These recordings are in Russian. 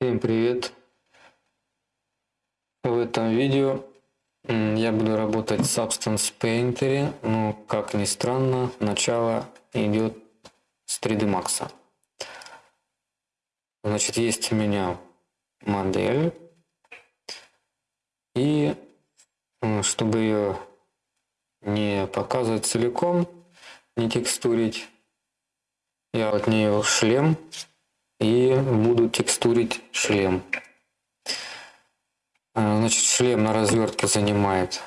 Всем привет! В этом видео я буду работать в Substance Painter, но как ни странно, начало идет с 3D Max. Значит, есть у меня модель, и чтобы ее не показывать целиком, не текстурить, я от нее шлем и буду текстурить шлем. А, значит, шлем на развертке занимает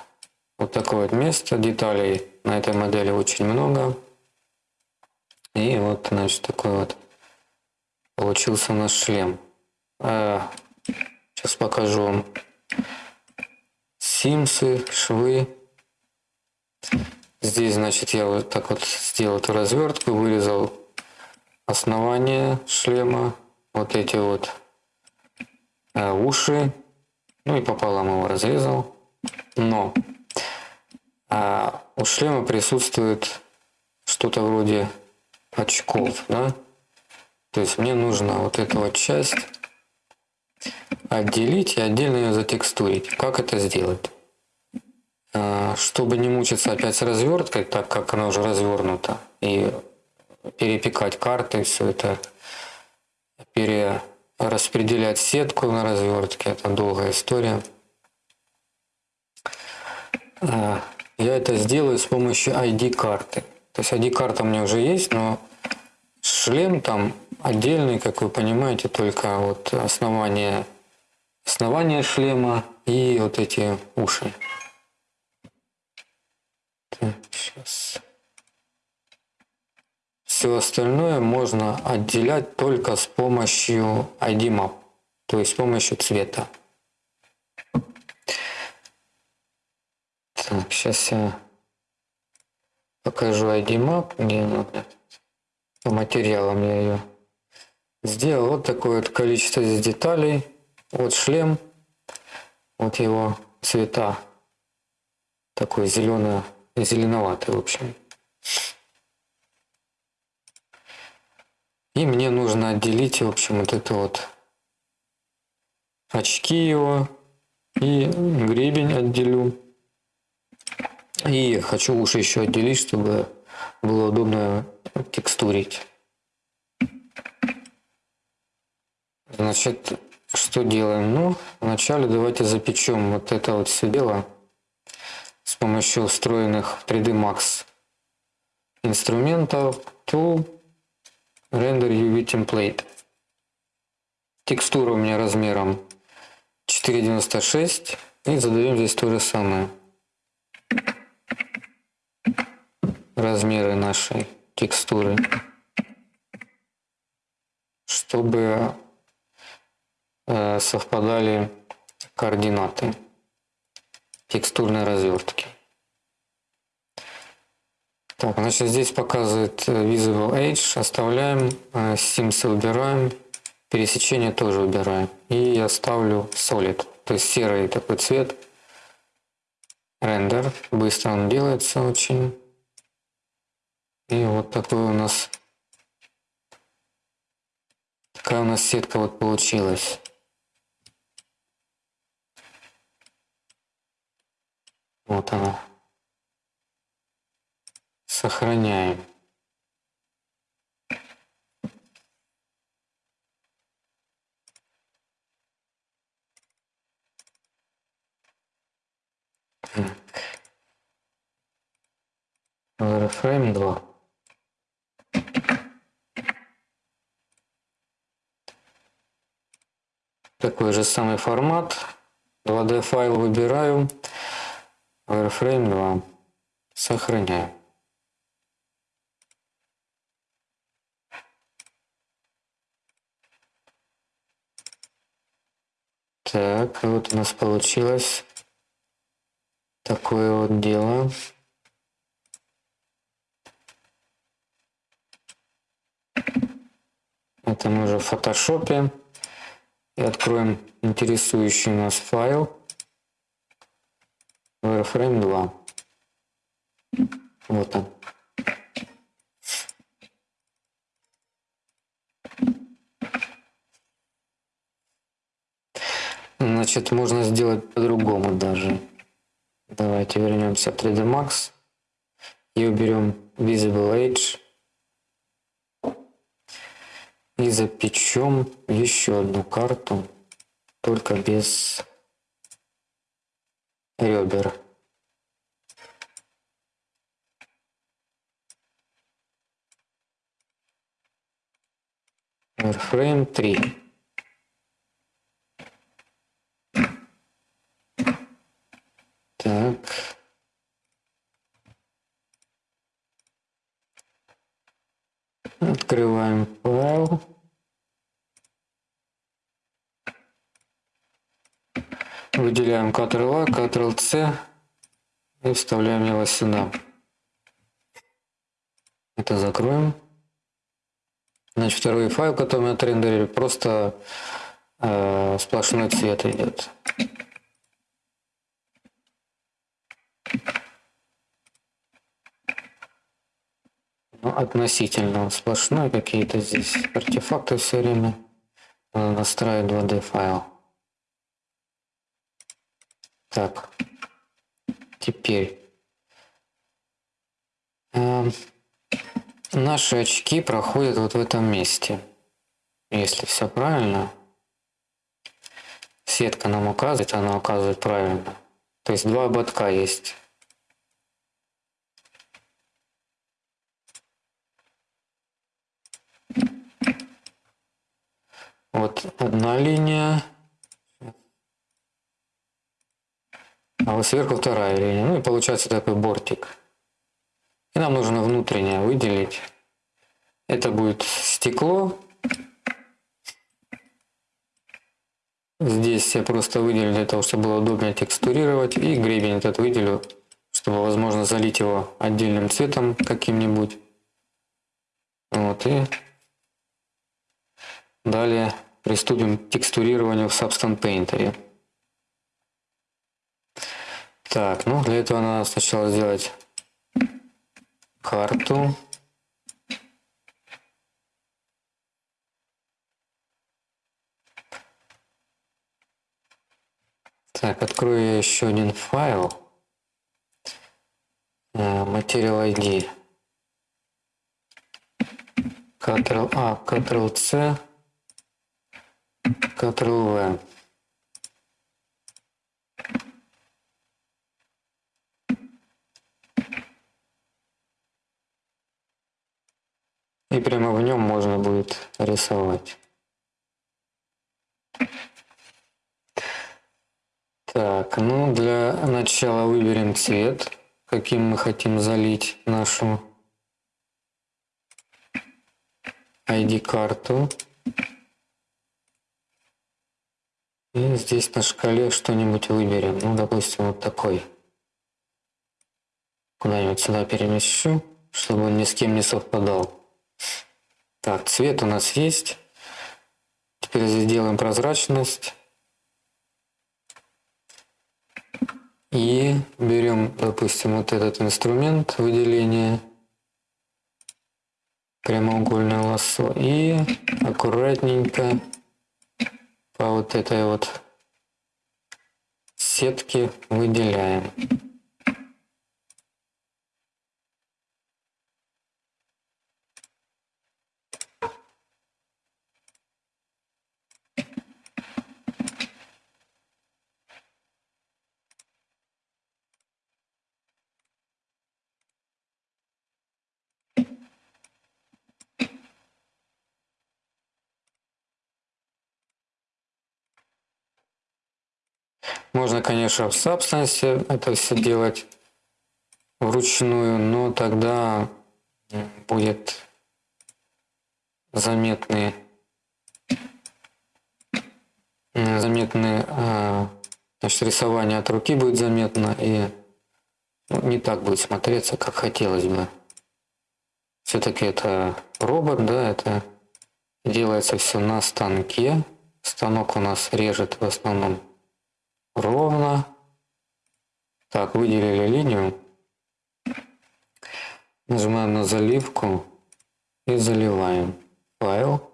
вот такое вот место. Деталей на этой модели очень много. И вот, значит, такой вот получился наш шлем. Сейчас покажу вам симсы, швы. Здесь, значит, я вот так вот сделал эту развертку, вырезал основание шлема, вот эти вот э, уши, ну и пополам его разрезал. Но э, у шлема присутствует что-то вроде очков, да? То есть мне нужно вот эту вот часть отделить и отдельно ее затекстурить. Как это сделать? Э, чтобы не мучиться опять с разверткой, так как она уже развернута, и перепекать карты, все это перераспределять сетку на развертке, это долгая история. А, я это сделаю с помощью ID-карты. То есть ID-карта у меня уже есть, но шлем там отдельный, как вы понимаете, только вот основание, основание шлема и вот эти уши. Так, сейчас. Все остальное можно отделять только с помощью ID Map, то есть с помощью цвета. Так, сейчас я покажу ID Map, где надо. По материалам я ее сделал. Вот такое вот количество здесь деталей. Вот шлем, вот его цвета. Такой зеленый, зеленоватый, в общем. И мне нужно отделить, в общем, вот это вот очки его и гребень отделю. И хочу уши еще отделить, чтобы было удобно текстурить. Значит, что делаем? Ну, вначале давайте запечем вот это вот все дело с помощью устроенных 3D Max инструментов, Tool, Render UV Template. Текстура у меня размером 4.96. И задаем здесь то же самое. Размеры нашей текстуры. Чтобы э, совпадали координаты текстурной развертки. Так, значит, здесь показывает э, Visible Edge. Оставляем. Э, Sims убираем. Пересечение тоже убираем. И я ставлю Solid. То есть серый такой цвет. Рендер. Быстро он делается очень. И вот такой у нас такая у нас сетка вот получилась. Вот она. Сохраняем. Wireframe 2. Такой же самый формат. 2D файл выбираю. Wireframe 2. Сохраняю. Так, вот у нас получилось такое вот дело. Это мы уже в фотошопе. И откроем интересующий нас файл. Wireframe 2. Вот он. Значит, можно сделать по-другому даже. Давайте вернемся в 3D Max и уберем Visible Edge. И запечем еще одну карту, только без ребер. Wireframe 3. Так. Открываем файл. Выделяем Ctrl-A, Ctrl-C и вставляем его сюда. Это закроем. Значит, второй файл, который мы отрендерили, просто э, сплошной цвет идет. Ну, относительно сплошной какие-то здесь артефакты все время. Надо настраивать 2D файл. Так, теперь э, наши очки проходят вот в этом месте. Если все правильно, сетка нам указывает, она указывает правильно. То есть два ободка есть. Вот одна линия, а вот сверху вторая линия. Ну и получается такой бортик. И нам нужно внутреннее выделить. Это будет стекло. Здесь я просто выделю для того, чтобы было удобнее текстурировать. И гребень этот выделю, чтобы возможно залить его отдельным цветом каким-нибудь. Вот и далее приступим к текстурированию в Substance Painter. Так, ну для этого надо сначала сделать карту. Так, открою я еще один файл. Material ID. Ctrl-A, Ctrl-C, Ctrl-V. И прямо в нем можно будет рисовать. Так, ну для начала выберем цвет, каким мы хотим залить нашу ID-карту. И здесь на шкале что-нибудь выберем. Ну, допустим, вот такой. Куда-нибудь сюда перемещу, чтобы он ни с кем не совпадал. Так, цвет у нас есть. Теперь сделаем прозрачность. И берем, допустим, вот этот инструмент выделения прямоугольное лассо и аккуратненько по вот этой вот сетке выделяем. Можно, конечно, в Substance это все делать вручную, но тогда будет заметный заметный а, значит, рисование от руки будет заметно и ну, не так будет смотреться, как хотелось бы. Все-таки это робот, да, это делается все на станке. Станок у нас режет в основном ровно. Так, выделили линию. Нажимаем на заливку и заливаем файл.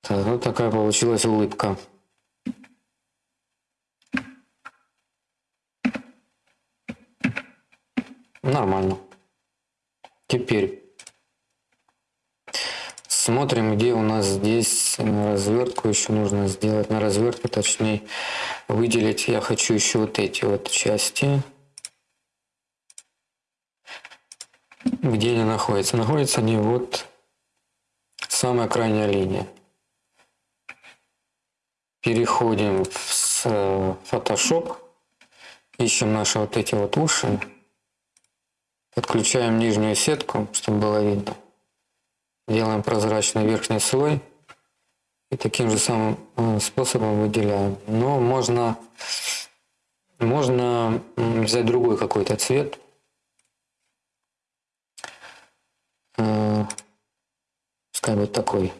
Так, вот такая получилась улыбка. Нормально. Теперь смотрим, где у нас здесь на развертку еще нужно сделать. На развертку, точнее, выделить. Я хочу еще вот эти вот части. Где они находятся? Находятся они вот самая крайняя линия. Переходим в Photoshop. Ищем наши вот эти вот уши. Подключаем нижнюю сетку, чтобы было видно. Делаем прозрачный верхний слой. И таким же самым э, способом выделяем. Но можно, можно взять другой какой-то цвет. Э, пускай будет такой.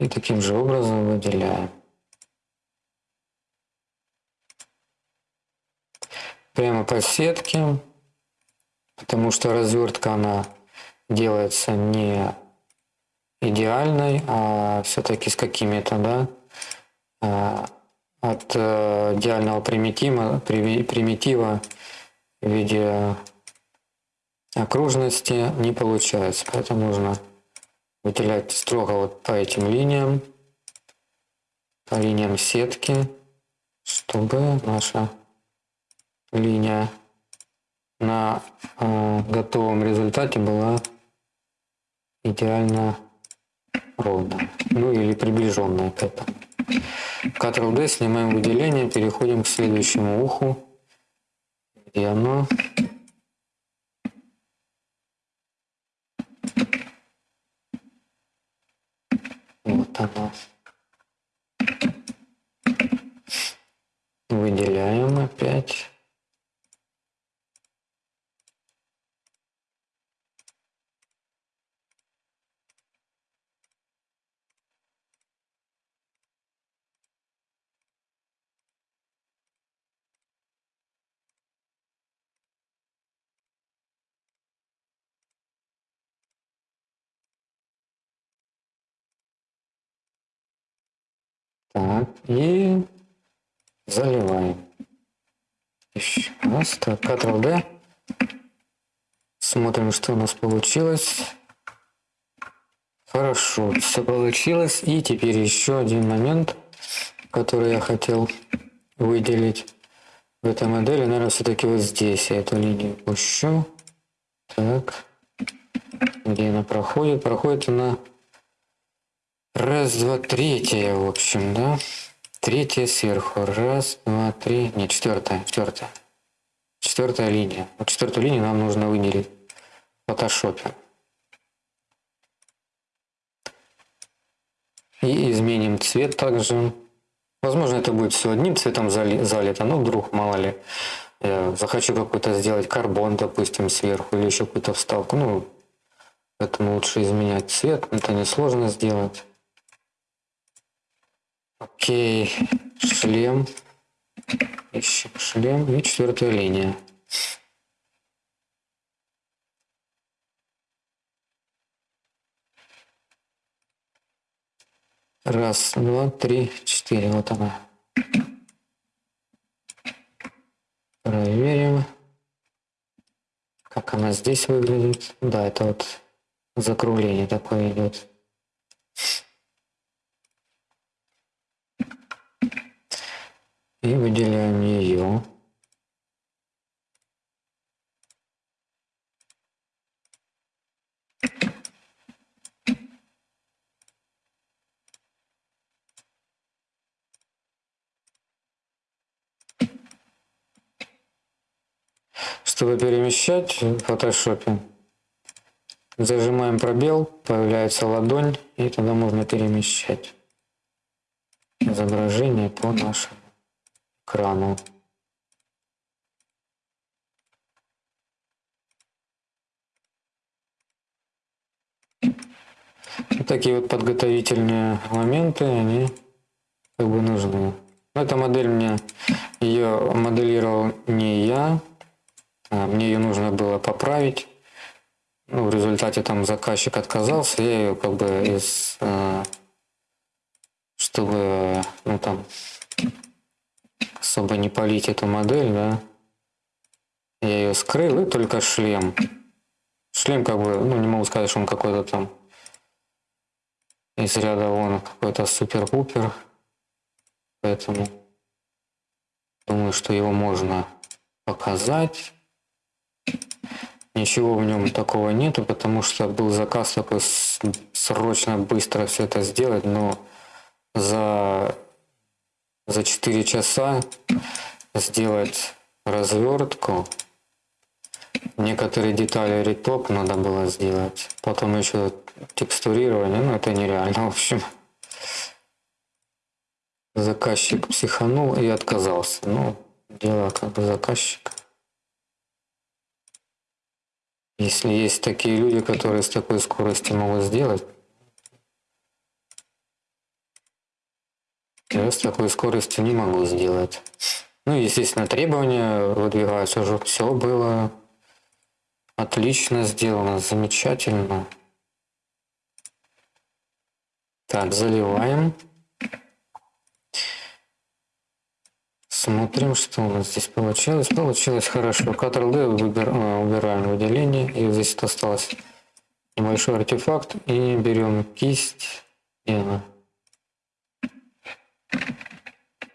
И таким же образом выделяем. Прямо по сетке, потому что развертка она делается не идеальной, а все-таки с какими-то, да, а, от э, идеального примитива, примитива в виде окружности не получается. Поэтому нужно выделять строго вот по этим линиям, по линиям сетки, чтобы наша линия на э, готовом результате была идеально ровная, ну или приближенная к этому. Ctrl-D снимаем выделение, переходим к следующему уху, где оно Вот оно. Выделяем опять. Так, и заливаем. Еще раз. Так, Ctrl-D. Смотрим, что у нас получилось. Хорошо, все получилось. И теперь еще один момент, который я хотел выделить в этой модели. Наверное, все-таки вот здесь я эту линию пущу. Так, где она проходит? Проходит она Раз, два, третья, в общем, да? Третья сверху. Раз, два, три. Не, четвертая, четвертая. Четвертая линия. Вот четвертую линию нам нужно выделить в фотошопе. И изменим цвет также. Возможно, это будет все одним цветом залито, но вдруг, мало ли, я захочу какой-то сделать карбон, допустим, сверху, или еще какую-то вставку. Ну, поэтому лучше изменять цвет, это несложно сделать. Окей, шлем. Ищем шлем и четвертая линия. Раз, два, три, четыре. Вот она. Проверим, как она здесь выглядит. Да, это вот закругление такое идет. И выделяем ее. Чтобы перемещать в фотошопе, зажимаем пробел, появляется ладонь, и тогда можно перемещать изображение по нашему крану Вот такие вот подготовительные моменты, они как бы нужны. Эта модель мне ее моделировал не я, А, мне ее нужно было поправить. Ну, в результате там заказчик отказался, я ее как бы из... А, чтобы, ну там, особо не полить эту модель, да, я ее скрыл, и только шлем. Шлем как бы, ну не могу сказать, что он какой-то там из ряда вон какой-то супер-пупер. Поэтому думаю, что его можно показать. Ничего в нем такого нету, потому что был заказ такой срочно, быстро все это сделать, но за, за 4 часа сделать развертку. Некоторые детали ретоп надо было сделать. Потом еще текстурирование, ну это нереально, в общем. Заказчик психанул и отказался. Ну, дело как бы заказчика. Если есть такие люди, которые с такой скоростью могут сделать, я с такой скоростью не могу сделать. Ну, естественно, требования выдвигаются уже. Все было отлично сделано, замечательно. Так, заливаем. Смотрим, что у нас здесь получилось. Получилось хорошо. Ctrl-D а, убираем выделение. И здесь осталось небольшой артефакт. И берем кисть. И она.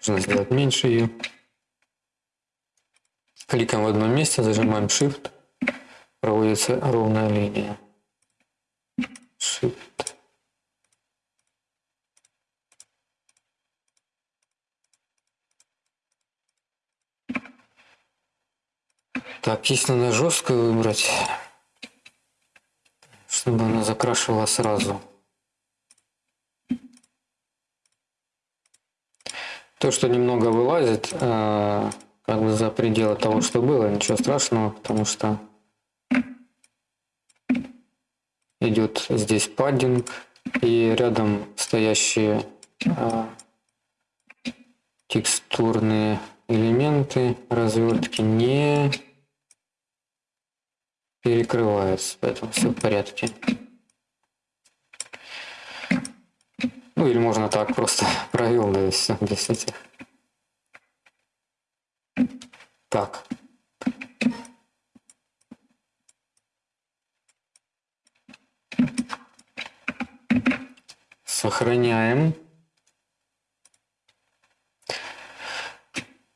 Нужно сделать меньше ее. Кликаем в одном месте, зажимаем Shift. Проводится ровная линия. Shift. Так, если надо жесткую выбрать, чтобы она закрашивала сразу. То, что немного вылазит, э, как бы за пределы того, что было, ничего страшного, потому что идет здесь паддинг и рядом стоящие э, текстурные элементы развертки не перекрывается, поэтому все в порядке. Ну или можно так просто провел, да и все, без. Так. Сохраняем.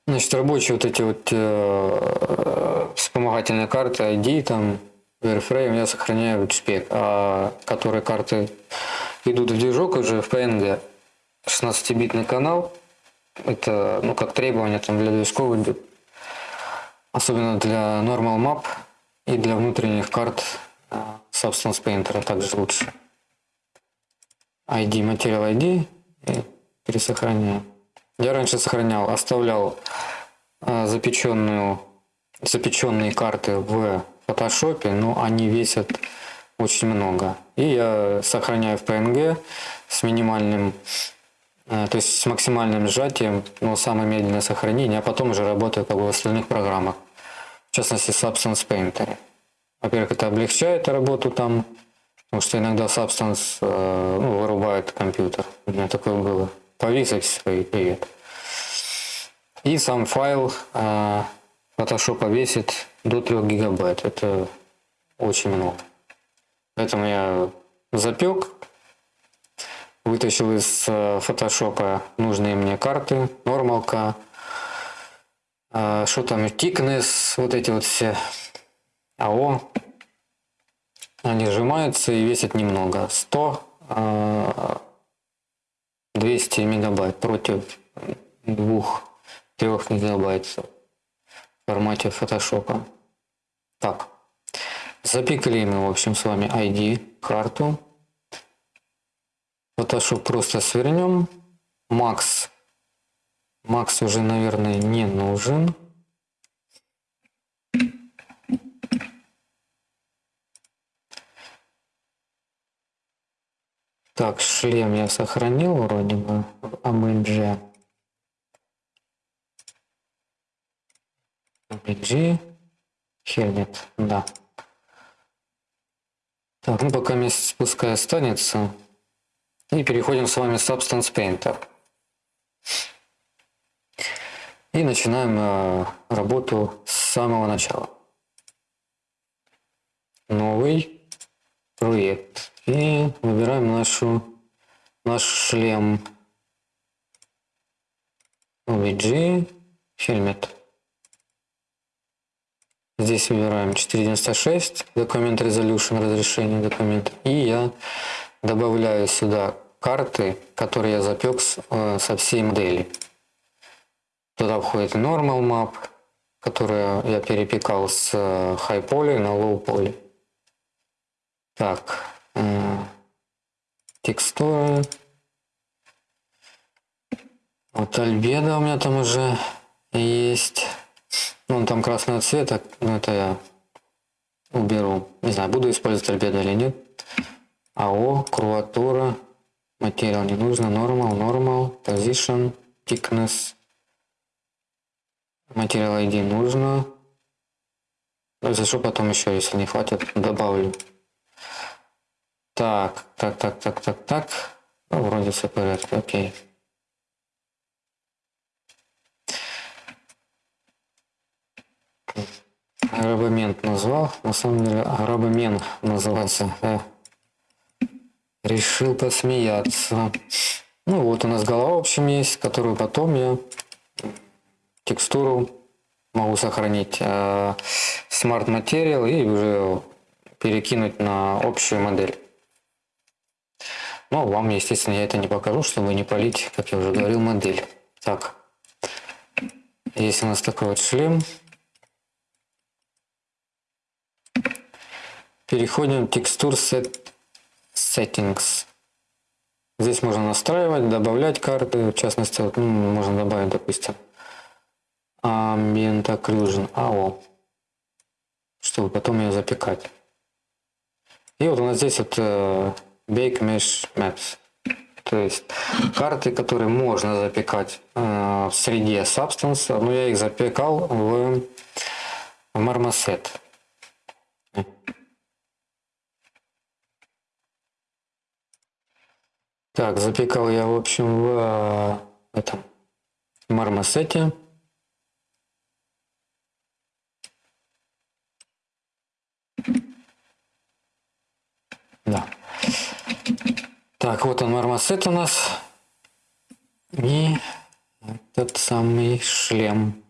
Значит, рабочие вот эти вот э, вспомогательные карты ID, там, Wireframe я сохраняю в JPEG, а которые карты идут в движок уже в PNG. 16-битный канал, это, ну, как требование там для движков идет. Особенно для Normal Map и для внутренних карт э, Substance Painter также лучше. ID, материал ID и. Я раньше сохранял, оставлял э, запеченную, запеченные карты в фотошопе, но они весят очень много. И я сохраняю в PNG с минимальным, э, то есть с максимальным сжатием, но самое медленное сохранение, а потом уже работаю как бы в остальных программах, в частности Substance Painter. Во-первых, это облегчает работу там, потому что иногда Substance э, ну, вырубает компьютер. У меня такое было повесить свои привет. И сам файл э, Photoshop весит до 3 гигабайт. Это очень много. Поэтому я запек, вытащил из фотошопа нужные мне карты, нормалка, э, что там, thickness, вот эти вот все АО. Они сжимаются и весят немного. 100 200 мегабайт против 2-3 мегабайт в формате фотошопа. Так, запикали мы, в общем, с вами ID, карту. Photoshop просто свернем. Max. Max уже, наверное, не нужен. Так, шлем я сохранил вроде бы в AMG. AMG. Хельмет, да. Так, ну пока месяц пускай останется. И переходим с вами в Substance Painter. И начинаем э, работу с самого начала. Новый проект. И выбираем нашу, наш шлем. OBG, Helmet. Здесь выбираем 496, документ resolution, разрешение документа. И я добавляю сюда карты, которые я запек э, со всей модели. Туда входит normal map, которую я перепекал с э, high poly на low poly. Так, э, текстуры. Вот альбеда у меня там уже есть. Ну, там красного цвета, но это я уберу. Не знаю, буду использовать альбедо или нет. АО, круатура, материал не нужно, normal, normal, position, thickness, материал ID нужно. Если что, потом еще, если не хватит, добавлю. Так, так, так, так, так, так. Ну, вроде все в порядке, окей. Арабамент назвал, на самом деле арабамен называется. Э, решил посмеяться. Ну вот у нас голова в общем есть, которую потом я текстуру могу сохранить э, Smart Material и уже перекинуть на общую модель. Но вам, естественно, я это не покажу, чтобы не полить, как я уже говорил, модель. Так, есть у нас такой вот шлем. Переходим в текстур set settings. Здесь можно настраивать, добавлять карты. В частности, вот, ну, можно добавить, допустим, Ambient Occlusion AO, чтобы потом ее запекать. И вот у нас здесь вот uh, Bake Mesh Maps. То есть карты, которые можно запекать э, в среде Substance, но я их запекал в, в Marmoset. Так, запекал я, в общем, в этом Мармосете. Да. Так, вот он мармосет у нас. И этот самый шлем.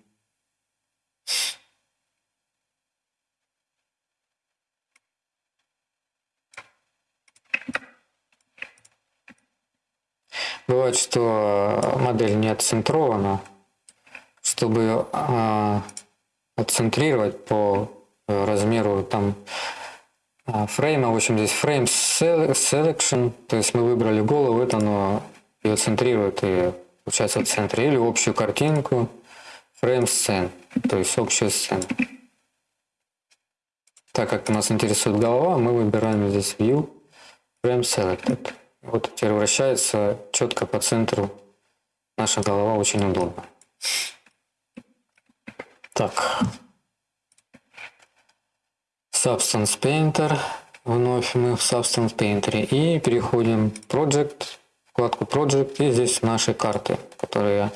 Бывает, что модель не отцентрована. Чтобы э, отцентрировать по размеру там а, фрейма, в общем, здесь frame selection, то есть мы выбрали голову, это оно ее центрирует и получается в центре, или общую картинку, frame scene, то есть общую сцену. Так как нас интересует голова, мы выбираем здесь View, Frame Selected. Вот теперь четко по центру наша голова, очень удобно. Так, Substance Painter. Вновь мы в Substance Painter. И переходим в Project, вкладку Project. И здесь наши карты, которые я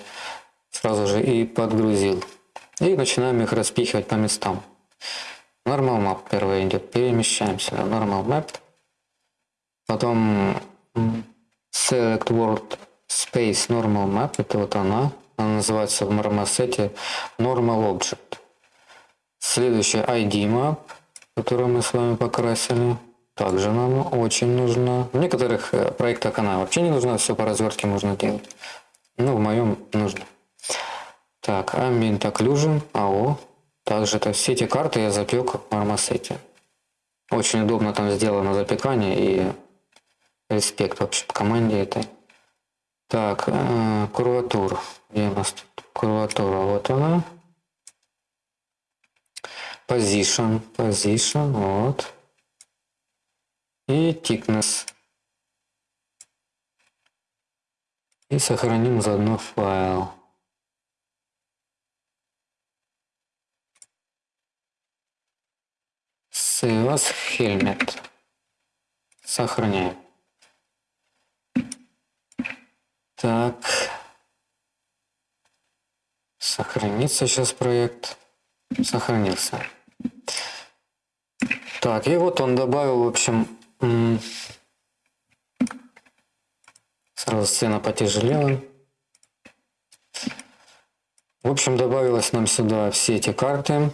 сразу же и подгрузил. И начинаем их распихивать по местам. Normal Map первый идет. Перемещаемся. Normal Map. Потом Select World Space Normal Map. Это вот она. Она называется в Marmoset Normal Object. Следующий ID Map которую мы с вами покрасили. Также нам очень нужно. В некоторых э, проектах она вообще не нужна, все по развертке можно делать. Ну, в моем нужно. Так, Ambient Occlusion, АО. Также это все эти карты я запек в Marmoset. Очень удобно там сделано запекание и респект вообще по команде этой. Так, э, курватур. Где у нас тут курватура? Вот она. Position, position, вот. И thickness. И сохраним заодно файл. Save as Helmet. Сохраняем. Так. Сохранится сейчас проект. Сохранился. Так, и вот он добавил, в общем, сразу сцена потяжелела. В общем, добавилось нам сюда все эти карты.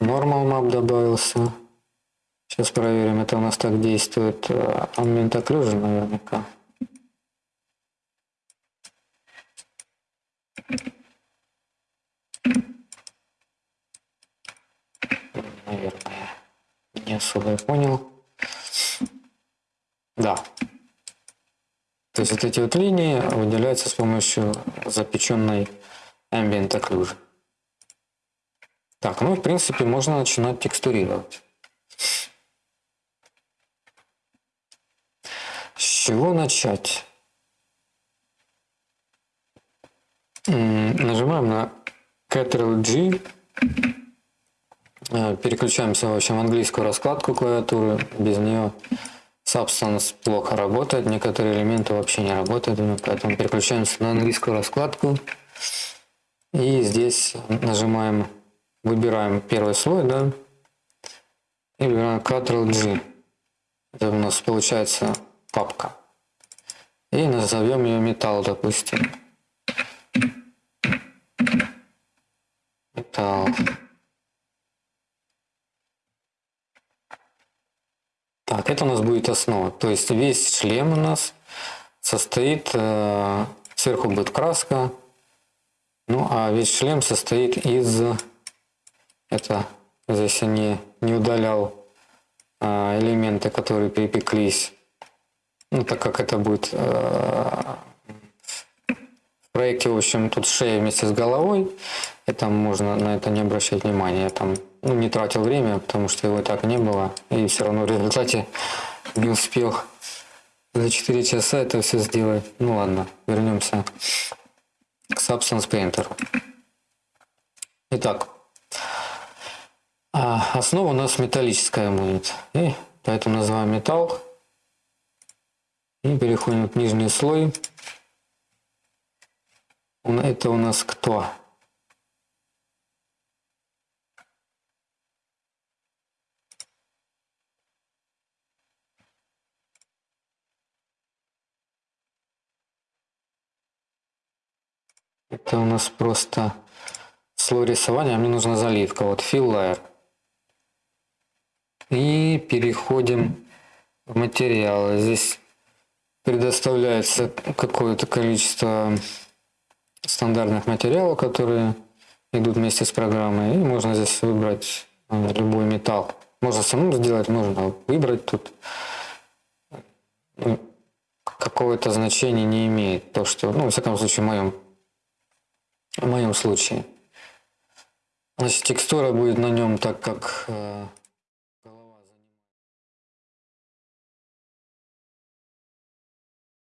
Normal map добавился. Сейчас проверим, это у нас так действует. Ambient Occlusion наверняка. Наверное, не особо я понял. Да. То есть вот эти вот линии выделяются с помощью запеченной Ambient Occlusion. Так, ну в принципе можно начинать текстурировать. С чего начать? Нажимаем на Ctrl-G, э, переключаемся в общем в английскую раскладку клавиатуры, без нее Substance плохо работает, некоторые элементы вообще не работают, поэтому переключаемся на английскую раскладку. И здесь нажимаем, выбираем первый слой, да, и выбираем Ctrl-G. Это у нас получается папка. И назовем ее металл, допустим. Металл. Так, это у нас будет основа. То есть весь шлем у нас состоит, э, сверху будет краска, ну а весь шлем состоит из, это здесь я не, не удалял э, элементы, которые припеклись, ну так как это будет э, в проекте, в общем, тут шея вместе с головой, это можно на это не обращать внимания, я там ну, не тратил время, потому что его так не было, и все равно в результате не успел за 4 часа это все сделать. Ну ладно, вернемся к Substance Painter. Итак, а основа у нас металлическая будет. И поэтому называем металл. И переходим к нижний слой. Это у нас кто? Это у нас просто слой рисования, мне нужна заливка. Вот fill layer. И переходим в материалы. Здесь предоставляется какое-то количество стандартных материалов, которые идут вместе с программой. И можно здесь выбрать э, любой металл. Можно самому сделать, можно выбрать тут. Ну, какого-то значения не имеет. То, что, ну, в всяком случае, в моем в моем случае. Значит, текстура будет на нем так, как э,